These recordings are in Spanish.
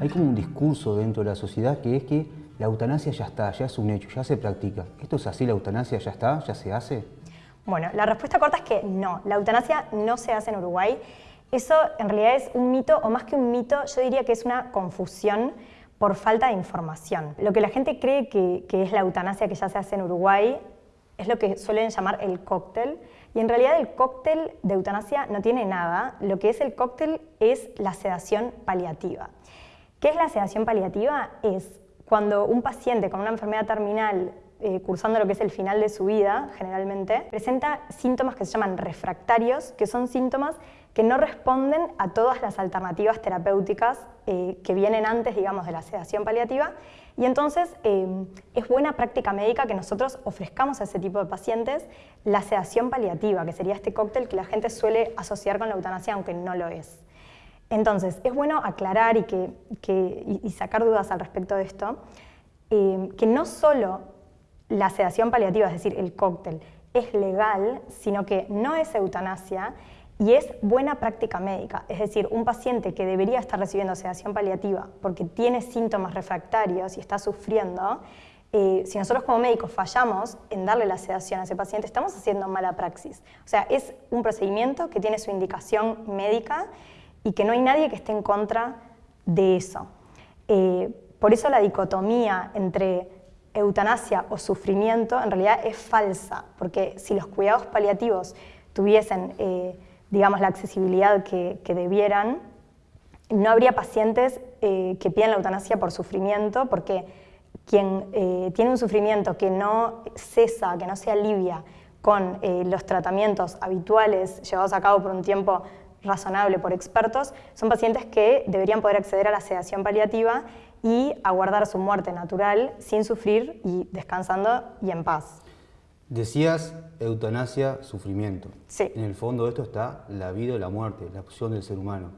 Hay como un discurso dentro de la sociedad que es que la eutanasia ya está, ya es un hecho, ya se practica. ¿Esto es así? ¿La eutanasia ya está? ¿Ya se hace? Bueno, la respuesta corta es que no, la eutanasia no se hace en Uruguay. Eso en realidad es un mito, o más que un mito, yo diría que es una confusión por falta de información. Lo que la gente cree que, que es la eutanasia que ya se hace en Uruguay es lo que suelen llamar el cóctel, y en realidad el cóctel de eutanasia no tiene nada, lo que es el cóctel es la sedación paliativa. ¿Qué es la sedación paliativa? Es cuando un paciente con una enfermedad terminal eh, cursando lo que es el final de su vida, generalmente, presenta síntomas que se llaman refractarios, que son síntomas que no responden a todas las alternativas terapéuticas eh, que vienen antes, digamos, de la sedación paliativa. Y entonces eh, es buena práctica médica que nosotros ofrezcamos a ese tipo de pacientes la sedación paliativa, que sería este cóctel que la gente suele asociar con la eutanasia, aunque no lo es. Entonces, es bueno aclarar y, que, sacar dudas al respecto de esto, eh, que no solo la sedación paliativa, es decir, el cóctel, es legal, sino que no es eutanasia y es buena práctica médica. Es decir, un paciente que debería estar recibiendo sedación paliativa porque tiene síntomas refractarios y está sufriendo, eh, si nosotros como médicos fallamos en darle la sedación a ese paciente, estamos haciendo mala praxis. O sea, es un procedimiento que tiene su indicación médica y que no hay nadie que esté en contra de eso. Eh, por eso la dicotomía entre eutanasia o sufrimiento en realidad es falsa, porque si los cuidados paliativos tuviesen, eh, digamos, la accesibilidad que, debieran, no habría pacientes eh, que piden la eutanasia por sufrimiento, porque quien tiene un sufrimiento que no cesa, que no se alivia con los tratamientos habituales llevados a cabo por un tiempo razonable por expertos, son pacientes que deberían poder acceder a la sedación paliativa y aguardar su muerte natural sin sufrir y descansando y en paz. Decías eutanasia, sufrimiento. Sí. En el fondo de esto está la vida o la muerte, la opción del ser humano.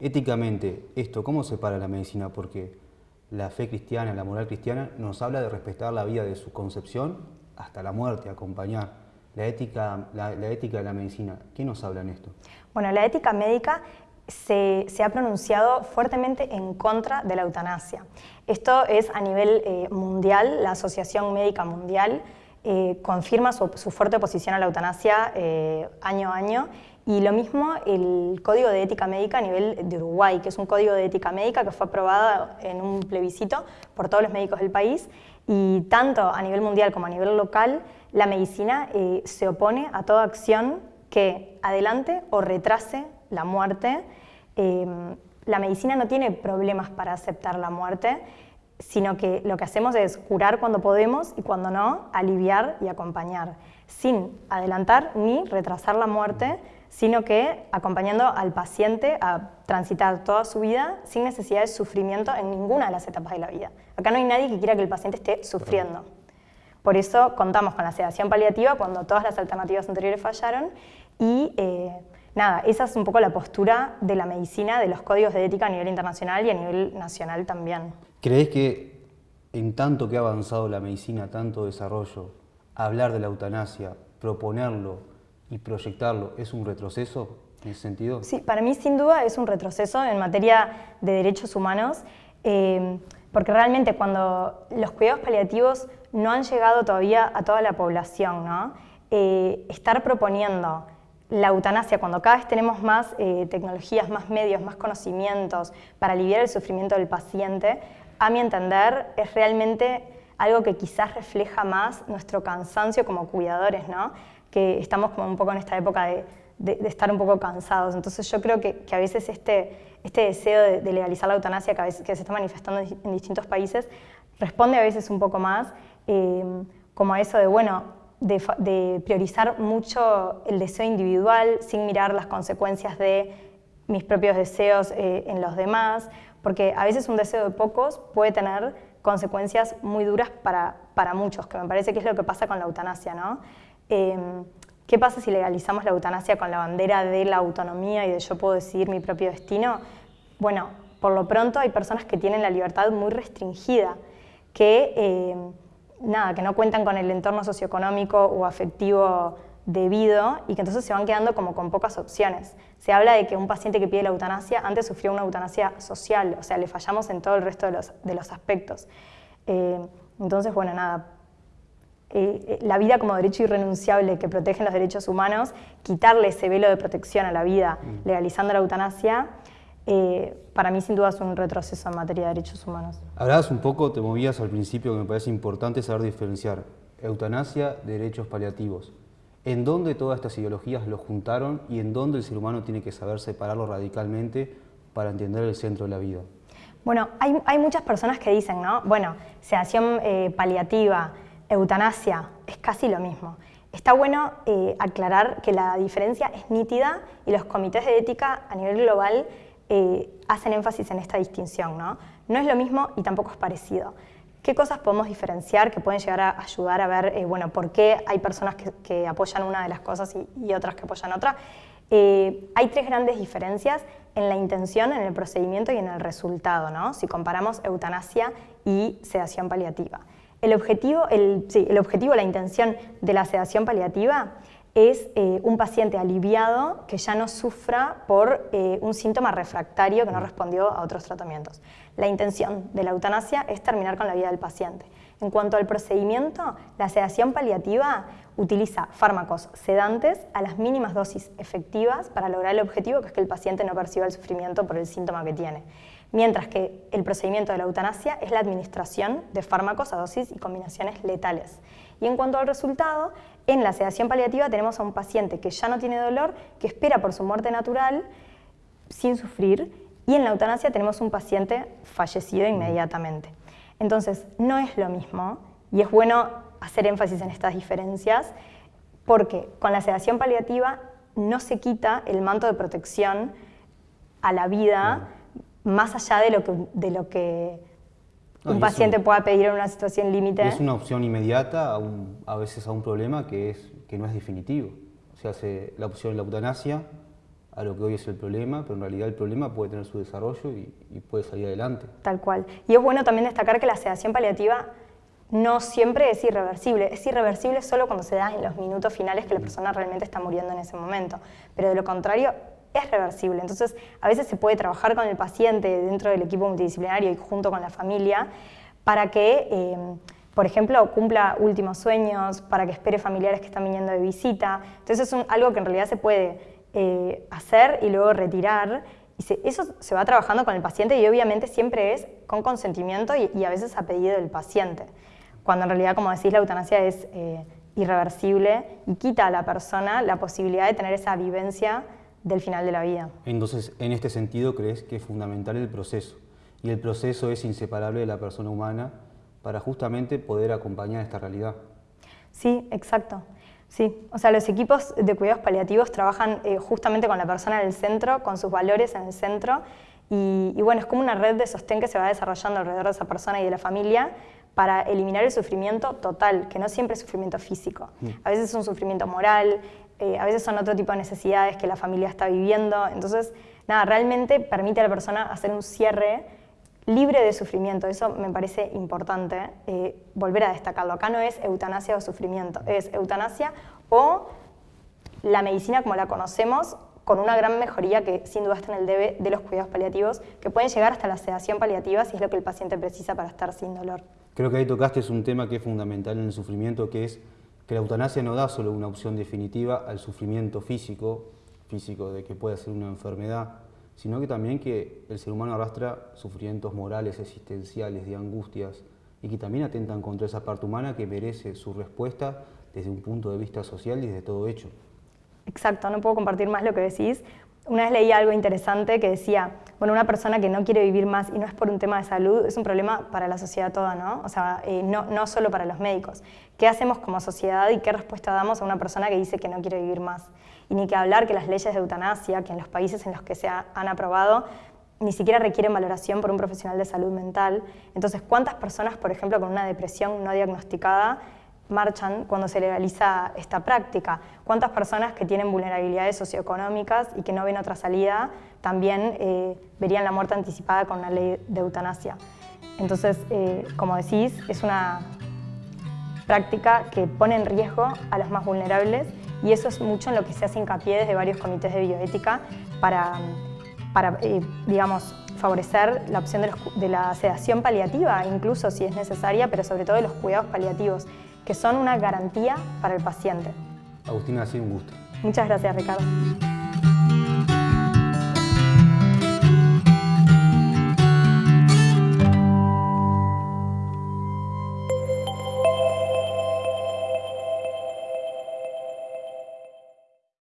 Éticamente, ¿esto cómo separa la medicina? Porque la fe cristiana, la moral cristiana, nos habla de respetar la vida de su concepción hasta la muerte, acompañar la ética, la, ética de la medicina. ¿Qué nos habla en esto? Bueno, la ética médica se, ha pronunciado fuertemente en contra de la eutanasia. Esto es a nivel eh, mundial, la Asociación Médica Mundial eh, confirma su, fuerte oposición a la eutanasia eh, año a año y lo mismo el Código de Ética Médica a nivel de Uruguay, que es un código de ética médica que fue aprobado en un plebiscito por todos los médicos del país y tanto a nivel mundial como a nivel local la medicina eh, se opone a toda acción que adelante o retrase la muerte. Em, la medicina no tiene problemas para aceptar la muerte, sino que lo que hacemos es curar cuando podemos y cuando no, aliviar y acompañar, sin adelantar ni retrasar la muerte, sino que acompañando al paciente a transitar toda su vida sin necesidad de sufrimiento en ninguna de las etapas de la vida. Acá no hay nadie que quiera que el paciente esté sufriendo. Por eso contamos con la sedación paliativa cuando todas las alternativas anteriores fallaron y eh, nada, esa es un poco la postura de la medicina, de los códigos de ética a nivel internacional y a nivel nacional también. ¿Crees que en tanto que ha avanzado la medicina, tanto desarrollo, hablar de la eutanasia, proponerlo y proyectarlo es un retroceso en ese sentido? Sí, para mí sin duda es un retroceso en materia de derechos humanos, eh, porque realmente cuando los cuidados paliativos no han llegado todavía a toda la población. ¿no? Eh, estar proponiendo la eutanasia cuando cada vez tenemos más eh, tecnologías, más medios, más conocimientos para aliviar el sufrimiento del paciente, a mi entender es realmente algo que quizás refleja más nuestro cansancio como cuidadores, ¿no? que estamos como un poco en esta época de, estar un poco cansados. Entonces yo creo que, a veces este, este deseo de, legalizar la eutanasia que, a se está manifestando en distintos países responde a veces un poco más Em, como eso de, bueno, de, priorizar mucho el deseo individual sin mirar las consecuencias de mis propios deseos eh, en los demás, porque a veces un deseo de pocos puede tener consecuencias muy duras para, para muchos, que me parece que es lo que pasa con la eutanasia, ¿no? Em, ¿Qué pasa si legalizamos la eutanasia con la bandera de la autonomía y de yo puedo decidir mi propio destino? Bueno, por lo pronto hay personas que tienen la libertad muy restringida, que em, nada, que no cuentan con el entorno socioeconómico o afectivo debido y que entonces se van quedando como con pocas opciones. Se habla de que un paciente que pide la eutanasia antes sufrió una eutanasia social, o sea, le fallamos en todo el resto de los, de los aspectos. Eh, entonces, bueno, nada, eh, eh, la vida como derecho irrenunciable que protegen los derechos humanos, quitarle ese velo de protección a la vida mm. legalizando la eutanasia, para mí sin duda es un retroceso en materia de derechos humanos. Hablabas un poco, te movías al principio, que me parece importante saber diferenciar eutanasia, derechos paliativos en dónde todas estas ideologías lo juntaron y en dónde el ser humano tiene que saber separarlo radicalmente para entender el centro de la vida. Bueno, hay, muchas personas que dicen, ¿no? Bueno, sedación eh, paliativa, eutanasia, es casi lo mismo. Está bueno eh, aclarar que la diferencia es nítida y los comités de ética a nivel global eh, hacen énfasis en esta distinción, ¿no? No es lo mismo y tampoco es parecido. ¿Qué cosas podemos diferenciar que pueden llegar a ayudar a ver eh, bueno, por qué hay personas que, apoyan una de las cosas y, otras que apoyan otra? Eh, hay tres grandes diferencias en la intención, en el procedimiento y en el resultado, ¿no? si comparamos eutanasia y sedación paliativa. El objetivo, el, sí, el objetivo, la intención de la sedación paliativa es eh, un paciente aliviado que ya no sufra por eh, un síntoma refractario que no respondió a otros tratamientos. La intención de la eutanasia es terminar con la vida del paciente. En cuanto al procedimiento, la sedación paliativa utiliza fármacos sedantes a las mínimas dosis efectivas para lograr el objetivo que es que el paciente no perciba el sufrimiento por el síntoma que tiene. Mientras que el procedimiento de la eutanasia es la administración de fármacos a dosis y combinaciones letales. Y en cuanto al resultado, en la sedación paliativa tenemos a un paciente que ya no tiene dolor, que espera por su muerte natural sin sufrir, y en la eutanasia tenemos un paciente fallecido inmediatamente. Entonces, no es lo mismo, y es bueno hacer énfasis en estas diferencias, porque con la sedación paliativa no se quita el manto de protección a la vida más allá de lo que, de lo que un paciente pueda pedir en una situación límite. Es una opción inmediata a, veces a un problema que, es, que no es definitivo. O sea, hace la opción de la eutanasia a lo que hoy es el problema, pero en realidad el problema puede tener su desarrollo y, puede salir adelante. Tal cual. Y es bueno también destacar que la sedación paliativa no siempre es irreversible. Es irreversible solo cuando se da en los minutos finales que la persona realmente está muriendo en ese momento. Pero de lo contrario, es reversible. Entonces, a veces se puede trabajar con el paciente dentro del equipo multidisciplinario y junto con la familia para que, eh, por ejemplo, cumpla últimos sueños, para que espere familiares que están viniendo de visita. Entonces, es algo que en realidad se puede eh, hacer y luego retirar. Y eso se va trabajando con el paciente y obviamente siempre es con consentimiento y, a veces a pedido del paciente. Cuando en realidad, como decís, la eutanasia es eh, irreversible y quita a la persona la posibilidad de tener esa vivencia del final de la vida. Entonces, en este sentido, crees que es fundamental el proceso, y el proceso es inseparable de la persona humana para justamente poder acompañar esta realidad. Sí, exacto. Sí, o sea, los equipos de cuidados paliativos trabajan eh, justamente con la persona en el centro, con sus valores en el centro, y, bueno, es como una red de sostén que se va desarrollando alrededor de esa persona y de la familia para eliminar el sufrimiento total, que no siempre es sufrimiento físico. Mm. A veces es un sufrimiento moral, eh, a veces son otro tipo de necesidades que la familia está viviendo. Entonces, nada, realmente permite a la persona hacer un cierre libre de sufrimiento. Eso me parece importante eh, volver a destacarlo. Acá no es eutanasia o sufrimiento, es eutanasia o la medicina como la conocemos con una gran mejoría que sin duda está en el debe de los cuidados paliativos, que pueden llegar hasta la sedación paliativa si es lo que el paciente precisa para estar sin dolor. Creo que ahí tocaste es un tema que es fundamental en el sufrimiento, que es que la eutanasia no da solo una opción definitiva al sufrimiento físico, físico de que puede ser una enfermedad, sino que también que el ser humano arrastra sufrimientos morales, existenciales, de angustias, y que también atentan contra esa parte humana que merece su respuesta desde un punto de vista social y desde todo hecho. Exacto, no puedo compartir más lo que decís. Una vez leí algo interesante que decía, bueno, una persona que no quiere vivir más y no es por un tema de salud, es un problema para la sociedad toda, ¿no? O sea, eh, no, no solo para los médicos. ¿Qué hacemos como sociedad y qué respuesta damos a una persona que dice que no quiere vivir más? Y ni que hablar que las leyes de eutanasia, que en los países en los que se han aprobado, ni siquiera requieren valoración por un profesional de salud mental. Entonces, ¿cuántas personas, por ejemplo, con una depresión no diagnosticada, marchan cuando se legaliza esta práctica. ¿Cuántas personas que tienen vulnerabilidades socioeconómicas y que no ven otra salida también eh, verían la muerte anticipada con la ley de eutanasia? Entonces, eh, como decís, es una práctica que pone en riesgo a los más vulnerables y eso es mucho en lo que se hace hincapié desde varios comités de bioética para, para eh, digamos, favorecer la opción de, de la sedación paliativa, incluso si es necesaria, pero sobre todo de los cuidados paliativos que son una garantía para el paciente. Agustina, ha sido un gusto. Muchas gracias, Ricardo.